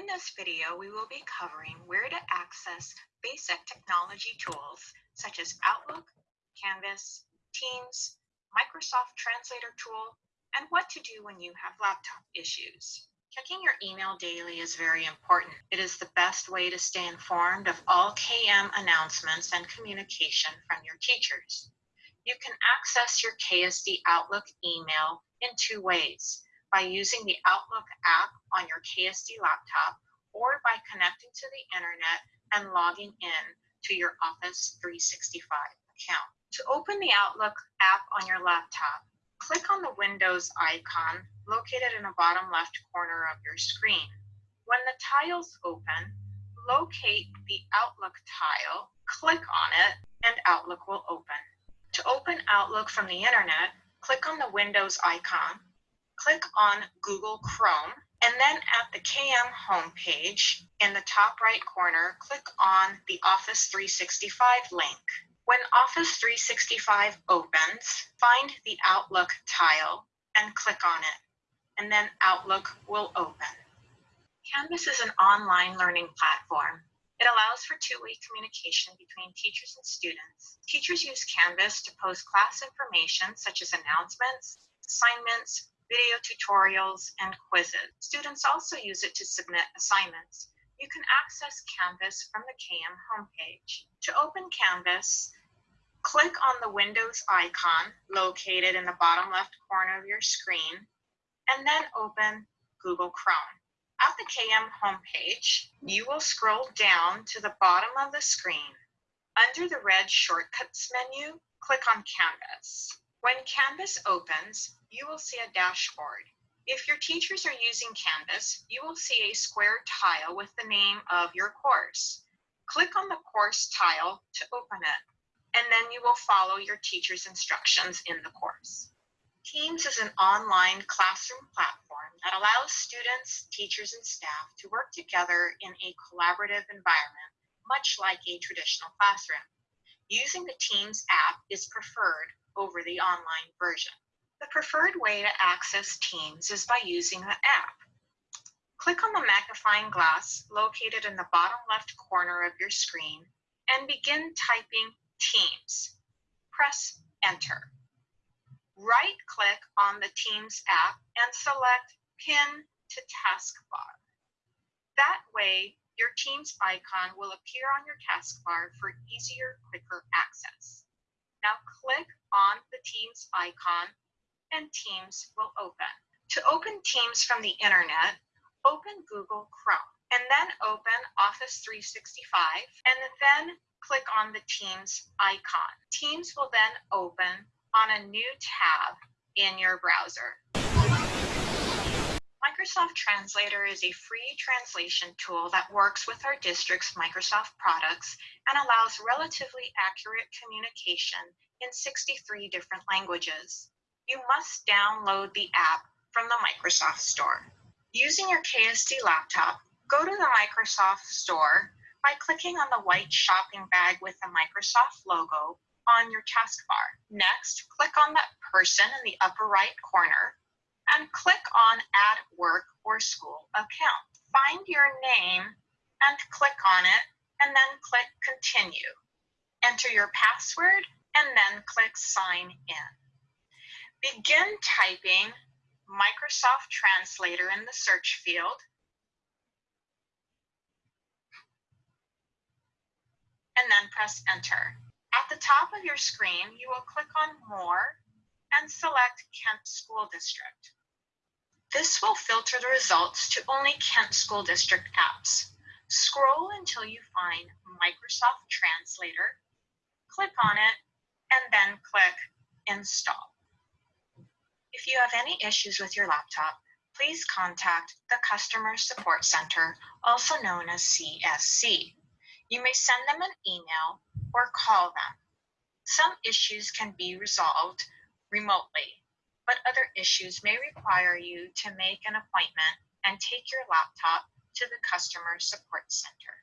In this video, we will be covering where to access basic technology tools such as Outlook, Canvas, Teams, Microsoft Translator tool, and what to do when you have laptop issues. Checking your email daily is very important. It is the best way to stay informed of all KM announcements and communication from your teachers. You can access your KSD Outlook email in two ways by using the Outlook app on your KSD laptop or by connecting to the internet and logging in to your Office 365 account. To open the Outlook app on your laptop, click on the Windows icon located in the bottom left corner of your screen. When the tiles open, locate the Outlook tile, click on it, and Outlook will open. To open Outlook from the internet, click on the Windows icon, click on Google Chrome, and then at the KM homepage in the top right corner, click on the Office 365 link. When Office 365 opens, find the Outlook tile and click on it and then Outlook will open. Canvas is an online learning platform. It allows for two-way communication between teachers and students. Teachers use Canvas to post class information such as announcements, assignments, video tutorials, and quizzes. Students also use it to submit assignments. You can access Canvas from the KM homepage. To open Canvas, click on the Windows icon located in the bottom left corner of your screen and then open Google Chrome. At the KM homepage, you will scroll down to the bottom of the screen. Under the red shortcuts menu, click on Canvas. When Canvas opens, you will see a dashboard. If your teachers are using Canvas, you will see a square tile with the name of your course. Click on the course tile to open it, and then you will follow your teacher's instructions in the course. Teams is an online classroom platform that allows students, teachers, and staff to work together in a collaborative environment, much like a traditional classroom. Using the Teams app is preferred over the online version. The preferred way to access Teams is by using the app. Click on the magnifying glass located in the bottom left corner of your screen and begin typing Teams. Press Enter right click on the Teams app and select Pin to Taskbar. That way, your Teams icon will appear on your taskbar for easier, quicker access. Now click on the Teams icon and Teams will open. To open Teams from the internet, open Google Chrome and then open Office 365 and then click on the Teams icon. Teams will then open on a new tab in your browser. Microsoft Translator is a free translation tool that works with our district's Microsoft products and allows relatively accurate communication in 63 different languages. You must download the app from the Microsoft Store. Using your KSD laptop, go to the Microsoft Store by clicking on the white shopping bag with the Microsoft logo on your taskbar. Next, click on that person in the upper right corner and click on Add Work or School Account. Find your name and click on it and then click Continue. Enter your password and then click Sign In. Begin typing Microsoft Translator in the search field and then press Enter. At the top of your screen, you will click on More and select Kent School District. This will filter the results to only Kent School District apps. Scroll until you find Microsoft Translator, click on it, and then click Install. If you have any issues with your laptop, please contact the Customer Support Center, also known as CSC. You may send them an email or call them. Some issues can be resolved remotely, but other issues may require you to make an appointment and take your laptop to the Customer Support Center.